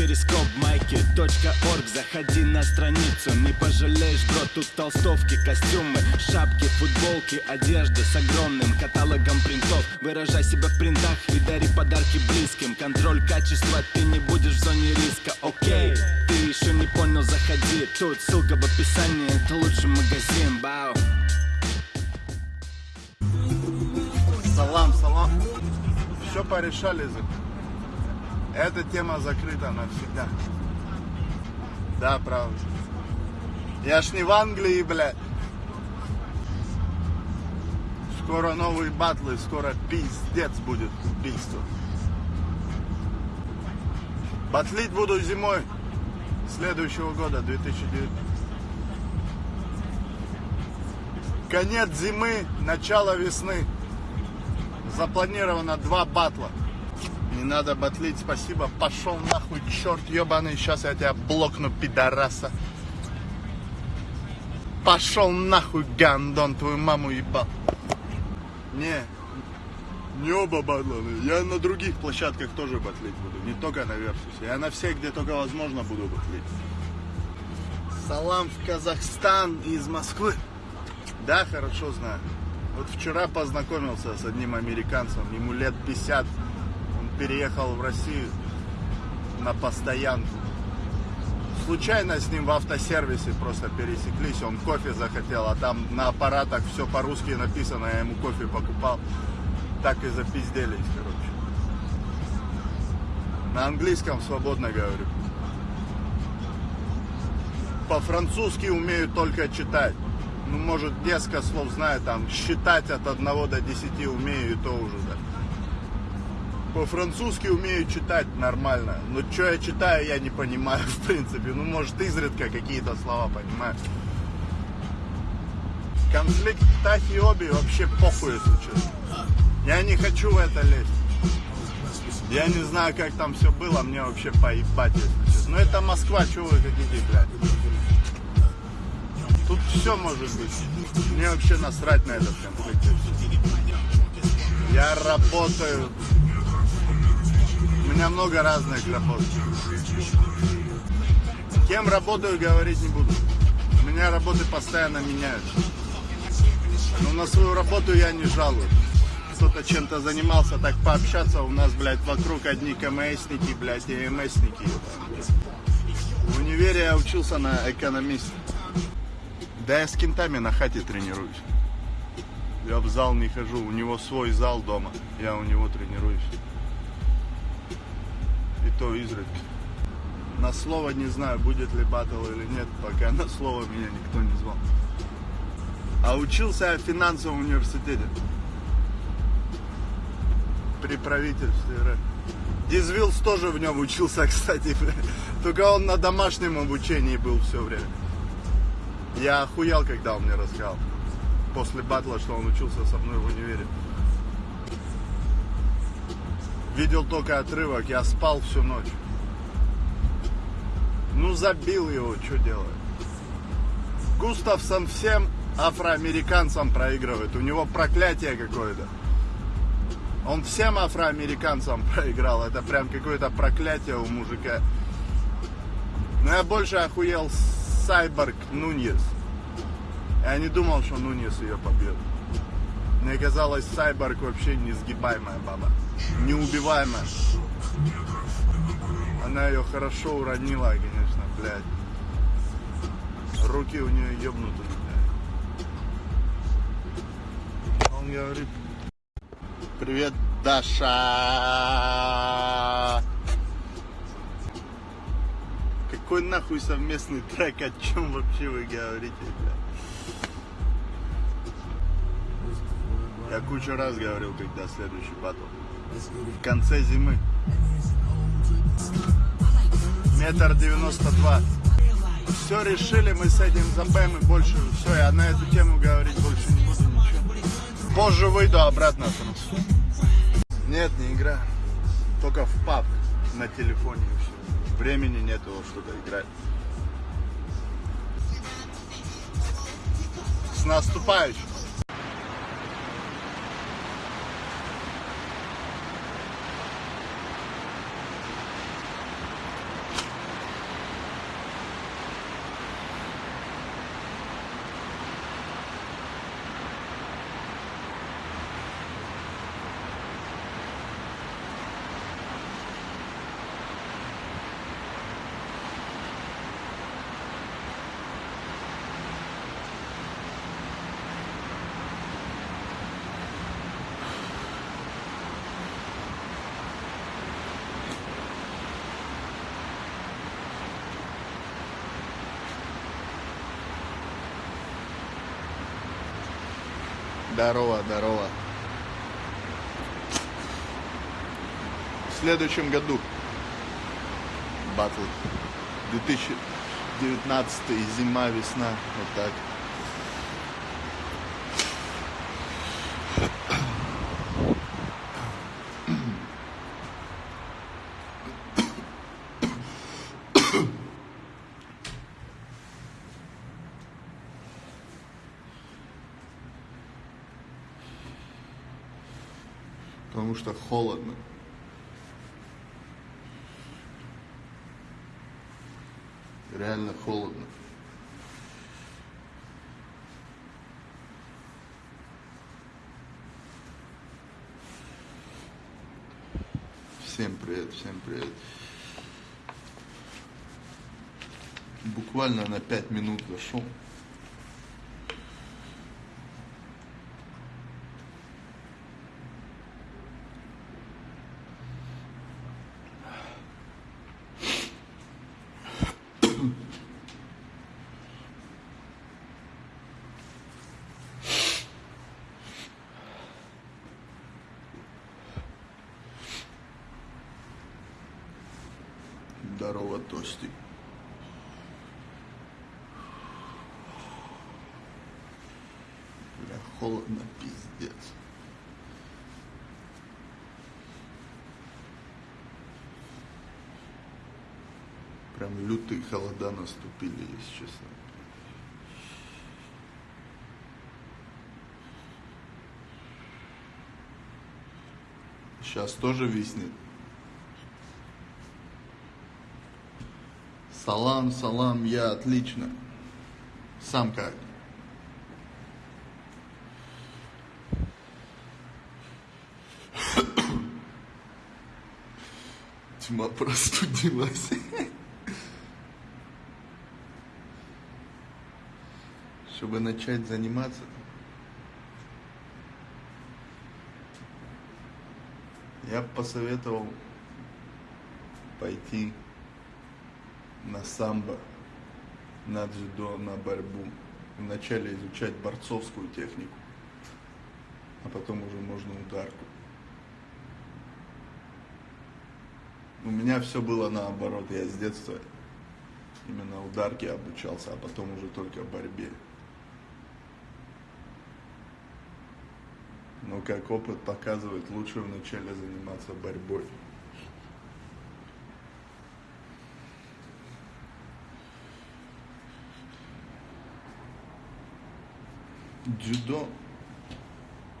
перископ майки .орг. Заходи на страницу, не пожалеешь, бро Тут толстовки, костюмы, шапки, футболки Одежда с огромным каталогом принтов. Выражай себя в принтах и дари подарки близким. Контроль качества, ты не будешь в зоне риска, окей Ты еще не понял, заходи. Тут ссылка в описании, это лучший магазин, бау Салам, салам. Все порешали. Эта тема закрыта навсегда. Да, правда. Я ж не в Англии, блядь. Скоро новые батлы, скоро пиздец будет убийство. Батлить буду зимой следующего года, 2009. Конец зимы, начало весны. Запланировано два батла. Не надо батлить, спасибо. Пошел нахуй, черт ебаный. Сейчас я тебя блокну, пидораса. Пошел нахуй, гандон, твою маму ебал. Не, не оба батла. Я на других площадках тоже батлить буду. Не только на Версусе. Я на всех, где только возможно, буду батлить. Салам в Казахстан из Москвы. Да, хорошо знаю. Вот вчера познакомился с одним американцем, ему лет 50. Переехал в Россию на постоянку. Случайно с ним в автосервисе просто пересеклись, он кофе захотел, а там на аппаратах все по-русски написано, я ему кофе покупал. Так и запизделись, короче. На английском свободно говорю. По-французски умею только читать ну, может, несколько слов знаю, там, считать от 1 до 10 умею, и то уже, да. По-французски умею читать нормально, но что я читаю, я не понимаю, в принципе. Ну, может, изредка какие-то слова понимаю. Конфликт Тахиоби вообще похуй, если честно. Я не хочу в это лезть. Я не знаю, как там все было, мне вообще поебать, если честно. Но это Москва, что вы хотите, блядь? Тут все может быть. Мне вообще насрать на этот конфликт. Я работаю. Меня много разных работ. Кем работаю, говорить не буду. У меня работы постоянно меняются. Но на свою работу я не жалуюсь. Кто-то чем-то занимался, так пообщаться, у нас, блядь, вокруг одни КМСники, блядь, и МСники. В универе я учился на экономиста. Да я с кентами на хате тренируюсь. Я в зал не хожу, у него свой зал дома, я у него тренируюсь. То изредка. На слово не знаю, будет ли батл или нет, пока на слово меня никто не звал. А учился я в финансовом университете. При правительстве РФ. Дизвилс тоже в нем учился, кстати. Только он на домашнем обучении был все время. Я охуел, когда он мне рассказал. После батла, что он учился со мной в универе. Видел только отрывок, я спал всю ночь. Ну, забил его, что делать. Густавсон всем афроамериканцам проигрывает. У него проклятие какое-то. Он всем афроамериканцам проиграл. Это прям какое-то проклятие у мужика. Но я больше охуел Сайборг Нуньес. Я не думал, что Нуньес ее побьет. Мне казалось, Сайборг вообще несгибаемая баба. Неубиваемая. Она ее хорошо уронила, конечно, блядь. Руки у нее ебнуты, блядь. Он говорит, привет, Даша. Какой нахуй совместный трек, о чем вообще вы говорите, бля? Я кучу раз говорил, когда следующий батл. В конце зимы. Метр девяносто два. Все решили мы с этим забэм и больше все, я на эту тему говорить больше не буду ничего. Позже выйду обратно. Нет, не игра. Только в паб на телефоне и все времени нету что-то играть. С наступающим! Здорово, здорово. В следующем году батл 2019 зима, весна, вот так. Потому что холодно. Реально холодно. Всем привет, всем привет. Буквально на пять минут зашел. Здорово, Тостик. Бля, холодно, пиздец. Прям лютые холода наступили, если честно. Сейчас тоже виснет. Салам, салам, я отлично. Сам как? Тьма простудилась. Чтобы начать заниматься. Я бы посоветовал пойти на самбо, на дзюдо, на борьбу. Вначале изучать борцовскую технику, а потом уже можно ударку. У меня все было наоборот. Я с детства именно ударки обучался, а потом уже только борьбе. Но как опыт показывает, лучше вначале заниматься борьбой. Дзюдо,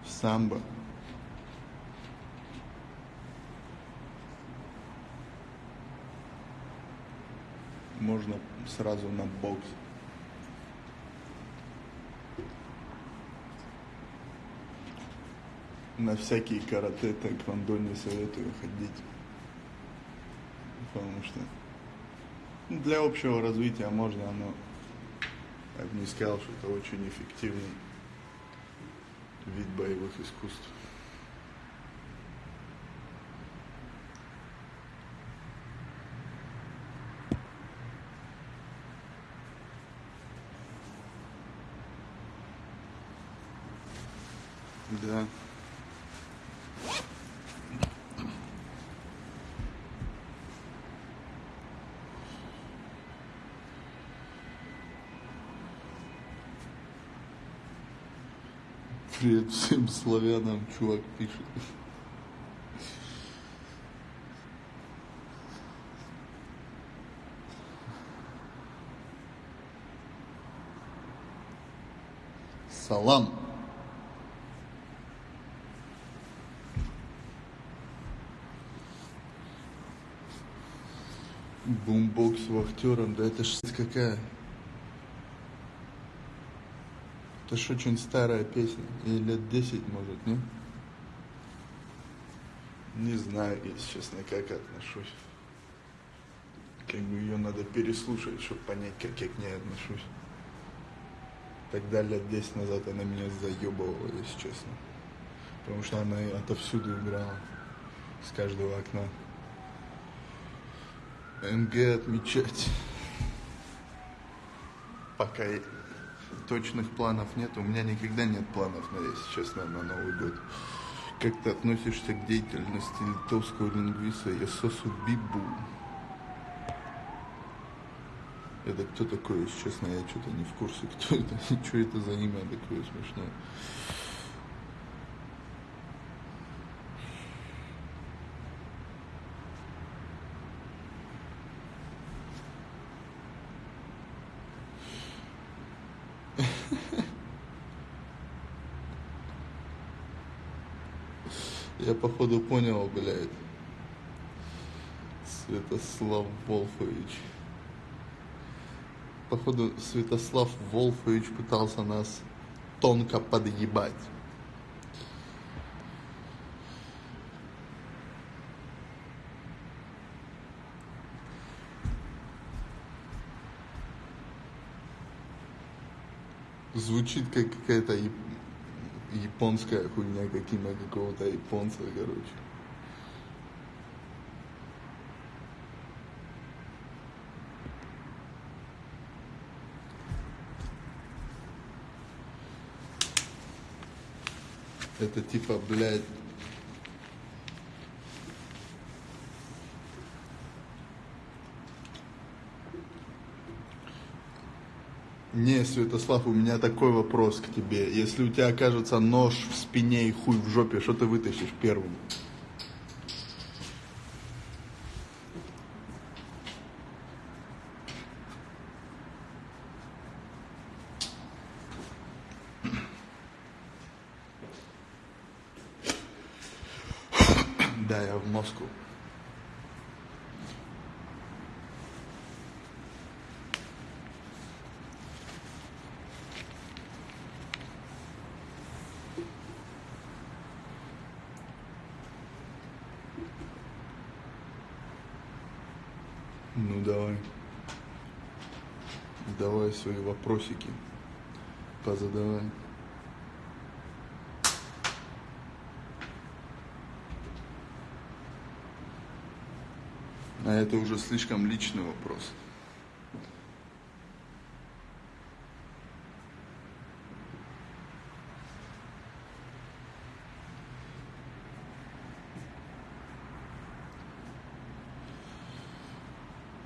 самбо. Можно сразу на бокс. На всякие карате, тэквондо не советую ходить. Потому что для общего развития можно, но я бы не сказал, что это очень эффективный вид боевых искусств. Да. Привет всем славянам, чувак пишет. Салам. Бумбокс вахтером, да это ж какая. Это ж очень старая песня, ей лет 10 может, не? Не знаю, если честно, как отношусь. Как бы ее надо переслушать, чтобы понять, как я к ней отношусь. Тогда лет 10 назад она меня заебывала, если честно. Потому что она отовсюду играла. С каждого окна. МГ отмечать. Пока, точных планов нет. У меня никогда нет планов, на, если честно, на Новый год. Как ты относишься к деятельности литовского лингвиста Ясосу Бибу? Это кто такой, если честно, я что-то не в курсе, кто это, что это за имя такое смешное. Я походу понял, блядь. Святослав Волфович. Походу, Святослав Волфович пытался нас тонко подъебать. Звучит как какая-то японская хуйня, как имя какого-то японца, короче. Это типа, блядь, Не, Святослав, у меня такой вопрос к тебе. Если у тебя окажется нож в спине и хуй в жопе, что ты вытащишь первым? Да, я в Москву. Ну давай. Давай свои вопросики позадавай. А это уже слишком личный вопрос.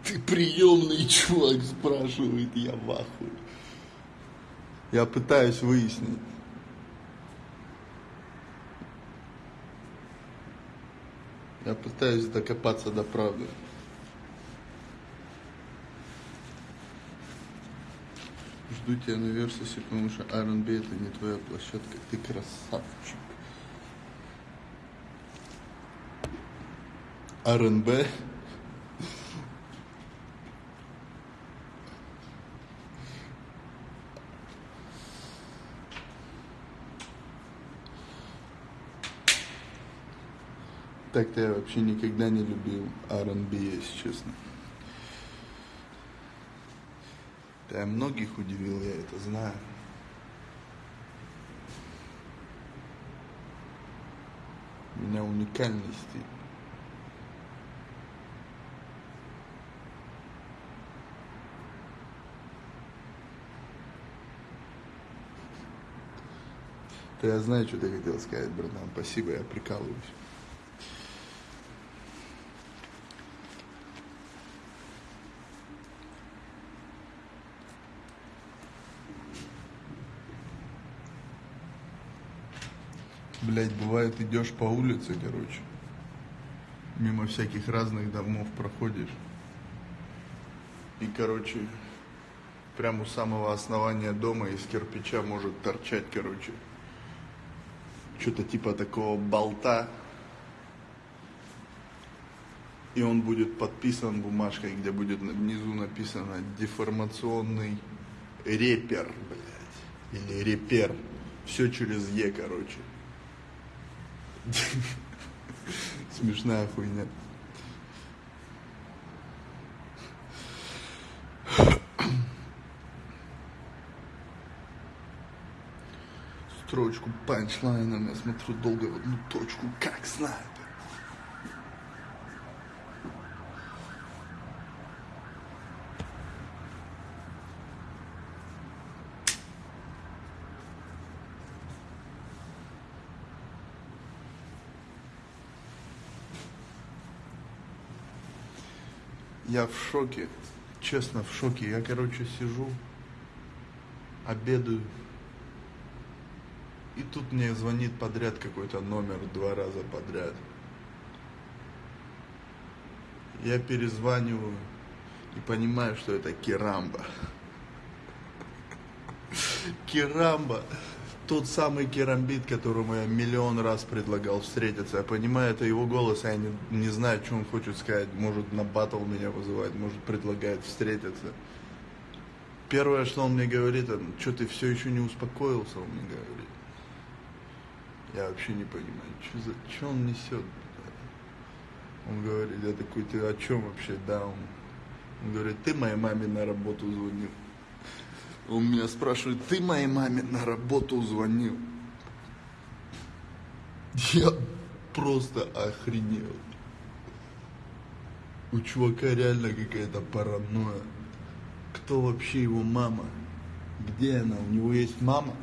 Ты приемный чувак, спрашивает, я в ахуе. Я пытаюсь выяснить. Я пытаюсь докопаться до правды. Жду тебя на Версусе, потому что R&B это не твоя площадка, ты красавчик. R&B Так-то я вообще никогда не любил R&B, если честно. Да многих удивил, я это знаю. У меня уникальный стиль. Я знаю, что ты хотел сказать, братан. Спасибо, я прикалываюсь. Блять, бывает идешь по улице, короче, мимо всяких разных домов проходишь. И, короче, прямо у самого основания дома из кирпича может торчать, короче, что-то типа такого болта. И он будет подписан бумажкой, где будет внизу написано деформационный репер, блядь, или репер. Все через Е, короче. Смешная хуйня. Строчку панчлайном я смотрю долго в одну точку, как снайпер. Я в шоке, честно в шоке. Я, короче, сижу, обедаю. И тут мне звонит подряд какой-то номер два раза подряд. Я перезваниваю и понимаю, что это Керамба. Керамба. Тот самый керамбит, которому я миллион раз предлагал встретиться. Я понимаю, это его голос, я не, не знаю, что он хочет сказать. Может, на батл меня вызывает, может, предлагает встретиться. Первое, что он мне говорит, что ты все еще не успокоился, он мне говорит. Я вообще не понимаю, что, за, что он несет. Он говорит, я такой, ты о чем вообще, да? Он, он говорит, ты моей маме на работу звонил. Он меня спрашивает, ты моей маме на работу звонил? Я просто охренел. У чувака реально какая-то паранойя. Кто вообще его мама? Где она? У него есть мама?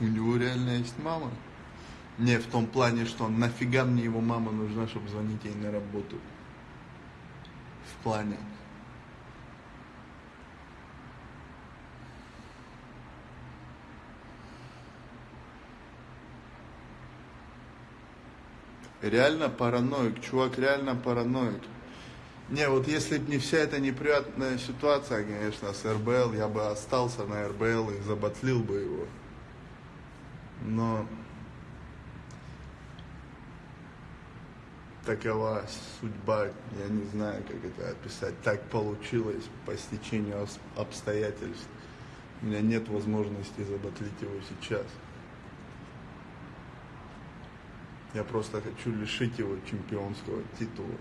У него реально есть мама? Не в том плане, что нафига мне его мама нужна, чтобы звонить ей на работу. В плане. Реально параноик, чувак реально параноик. Не, вот если бы не вся эта неприятная ситуация, конечно, с РБЛ, я бы остался на РБЛ и забатлил бы его. Но такова судьба, я не знаю, как это описать. Так получилось по стечению обстоятельств. У меня нет возможности забатлить его сейчас. Я просто хочу лишить его чемпионского титула.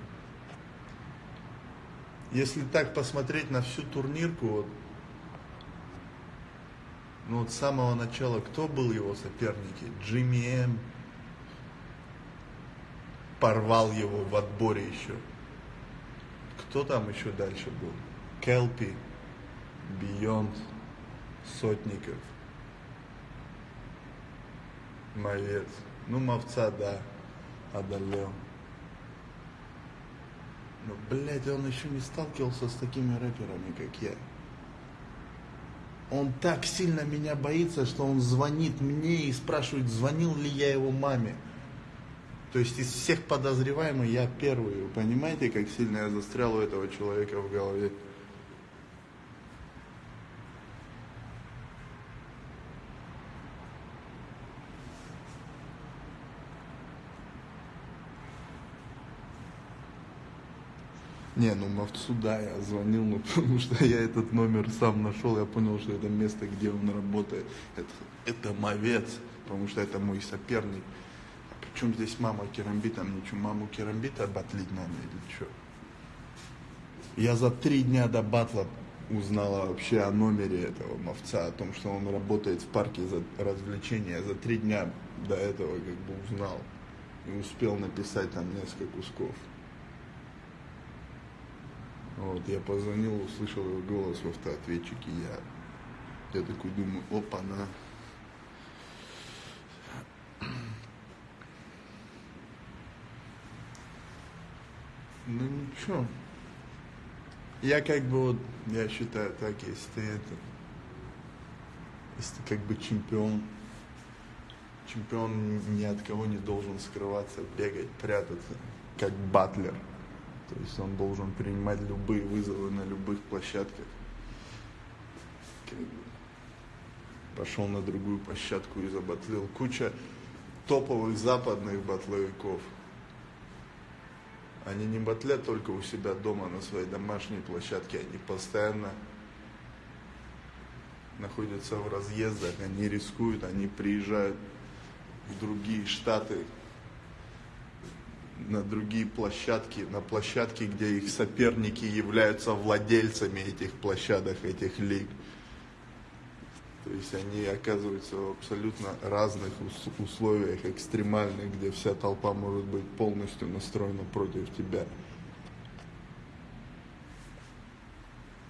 Если так посмотреть на всю турнирку, вот, ну вот с самого начала, кто был его соперники? Джимми М. Порвал его в отборе еще. Кто там еще дальше был? Келпи, Бионд, Сотников, Мовец. Ну, Мовца, да, одолел. Но, блядь, он еще не сталкивался с такими рэперами, как я. Он так сильно меня боится, что он звонит мне и спрашивает, звонил ли я его маме. То есть из всех подозреваемых я первый. Вы понимаете, как сильно я застрял у этого человека в голове? Не, ну Мовцу, да, я звонил, ну, потому что я этот номер сам нашел, я понял, что это место, где он работает. Это, это Мовец, потому что это мой соперник. А причем здесь мама Керамбита, мне что, маму Керамбита батлить надо или что? Я за три дня до батла узнала вообще о номере этого мовца, о том, что он работает в парке за развлечения. За три дня до этого как бы узнал и успел написать там несколько кусков. Вот, я позвонил, услышал его голос в автоответчике, я, я такой думаю, опа-на. Ну ничего. Я как бы вот, я считаю так, если ты это, если ты как бы чемпион, чемпион ни от кого не должен скрываться, бегать, прятаться, как батлер. То есть он должен принимать любые вызовы на любых площадках. Пошел на другую площадку и забатлил. Куча топовых западных батловиков. Они не батлят только у себя дома на своей домашней площадке, они постоянно находятся в разъездах, они рискуют, они приезжают в другие штаты, на другие площадки, на площадки, где их соперники являются владельцами этих площадок, этих лиг. То есть они оказываются в абсолютно разных условиях, экстремальных, где вся толпа может быть полностью настроена против тебя.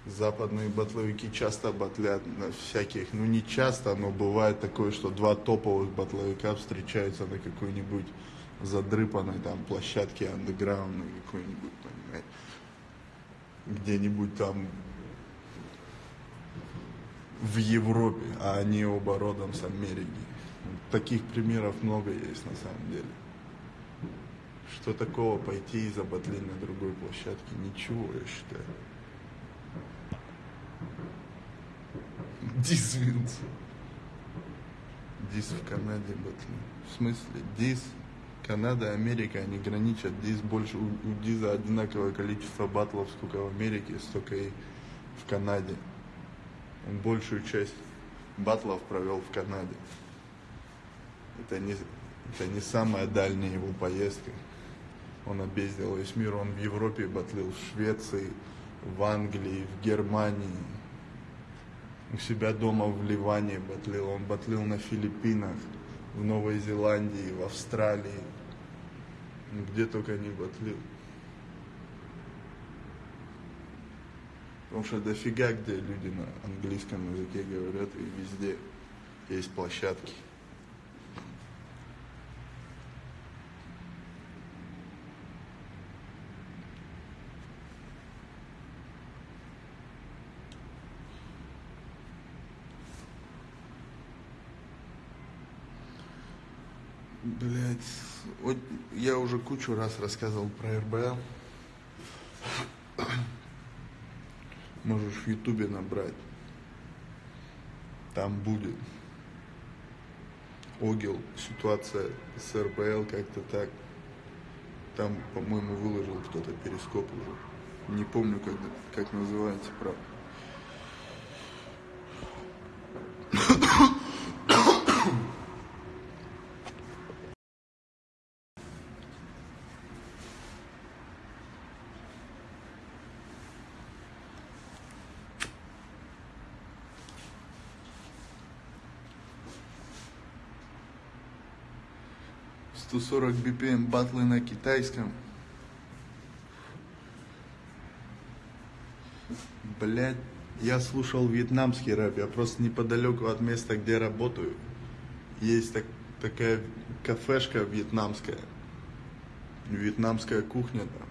Западные батловики часто батлят на всяких, ну не часто, но бывает такое, что два топовых батловика встречаются на какой-нибудь задрыпанной там площадке андеграундной какой-нибудь, понимаете, где-нибудь там в Европе, а они оба родом с Америки. Таких примеров много есть на самом деле. Что такого пойти и забатлить на другой площадке? Ничего, я считаю. Дис Винс. Дис в Канаде батли. В смысле? Дис, Канада, Америка, они граничат. Дис больше, у, у Диза одинаковое количество батлов, сколько в Америке, столько и в Канаде. Большую часть батлов провел в Канаде. Это не, это не самая дальняя его поездка. Он объездил весь мир, он в Европе батлил, в Швеции, в Англии, в Германии, у себя дома в Ливане батлил, он батлил на Филиппинах, в Новой Зеландии, в Австралии, где только не батлил. Потому что дофига, где люди на английском языке говорят, и везде есть площадки. Блять, я уже кучу раз рассказывал про РБЛ. Можешь в Ютубе набрать. Там будет. Огил, ситуация с РБЛ как-то так. Там, по-моему, выложил кто-то перископ уже. Не помню, как, как называется, правда. 140 BPM батлы на китайском. Блять, я слушал вьетнамский рэп, я просто неподалеку от места, где работаю. Есть так, такая кафешка вьетнамская, вьетнамская кухня там.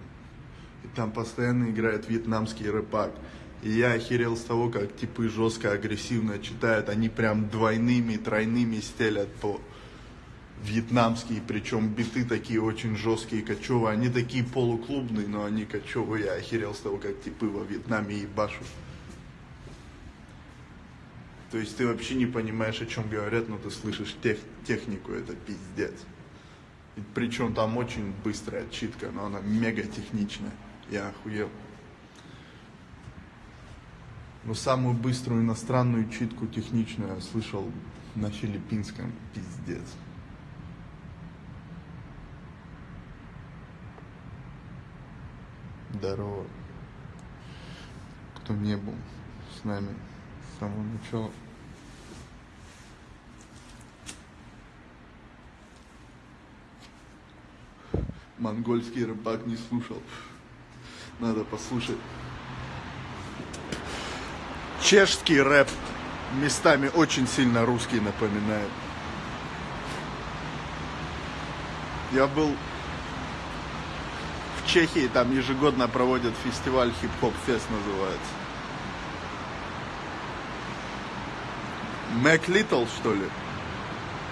И там постоянно играет вьетнамский рэпак. И я охерел с того, как типы жестко агрессивно читают. Они прям двойными, тройными стелят по вьетнамские, причем биты такие очень жесткие, кочевые. Они такие полуклубные, но они кочевые. Я охерел с того, как типы во Вьетнаме ебашут. То есть ты вообще не понимаешь, о чем говорят, но ты слышишь тех, технику, это пиздец. И причем там очень быстрая читка, но она мега техничная. Я охуел. Но самую быструю иностранную читку техничную я слышал на филиппинском. Пиздец. Здорово. Кто не был с нами с самого начала. Монгольский рыбак не слушал. Надо послушать. Чешский рэп местами очень сильно русский напоминает. Я был Чехии там ежегодно проводят фестиваль хип-хоп фест называется. Mac Lethal, что ли?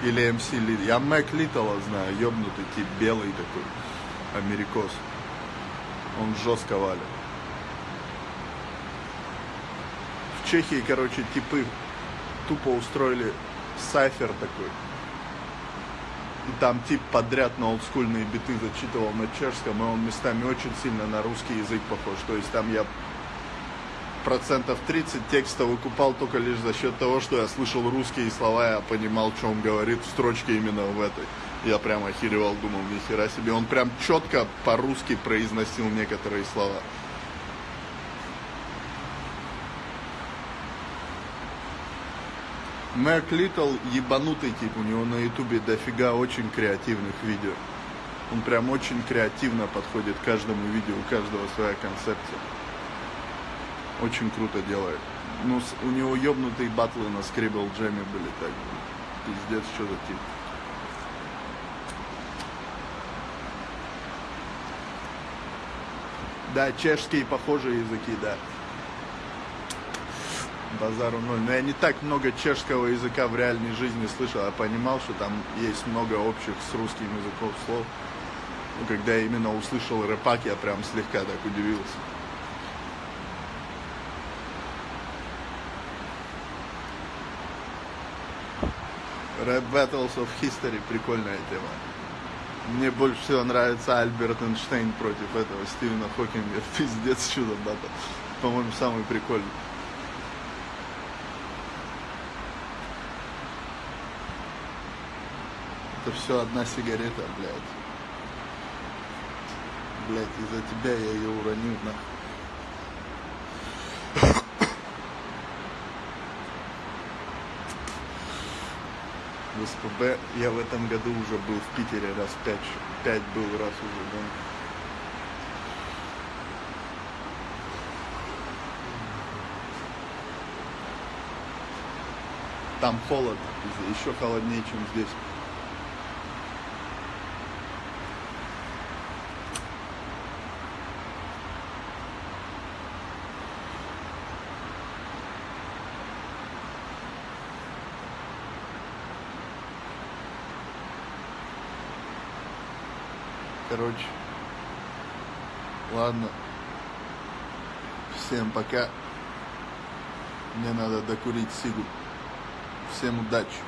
Или MC Lethal? Я Mac Lethal а знаю, ёбнутый тип, белый такой, америкос. Он жестко валит. В Чехии, короче, типы тупо устроили сайфер такой и там тип подряд на олдскульные биты зачитывал на чешском, и он местами очень сильно на русский язык похож. То есть там я процентов 30 текста выкупал только лишь за счет того, что я слышал русские слова, я понимал, что он говорит в строчке именно в этой. Я прям охеревал, думал, нихера себе. Он прям четко по-русски произносил некоторые слова. Мэг Литл ебанутый тип, у него на ютубе дофига очень креативных видео. Он прям очень креативно подходит к каждому видео, у каждого своя концепция. Очень круто делает. Ну, у него ёбнутые батлы на Scribble Джеме были так. Пиздец, что за тип. Да, чешские похожие языки, да. Базару ноль. Но я не так много чешского языка в реальной жизни слышал. Я понимал, что там есть много общих с русским языком слов. Но когда я именно услышал рэпак, я прям слегка так удивился. Rap Battles of History прикольная тема. Мне больше всего нравится Альберт Эйнштейн против этого Стивена Хокинга. Пиздец, чудо батл. По-моему, самый прикольный. Это все одна сигарета, блядь. Блядь, из-за тебя я ее уронил, нахуй. В СПБ я в этом году уже был в Питере раз пять. Пять был раз уже, да. Там холодно, еще холоднее, чем здесь. Короче, ладно. Всем пока. Мне надо докурить сигу. Всем удачи.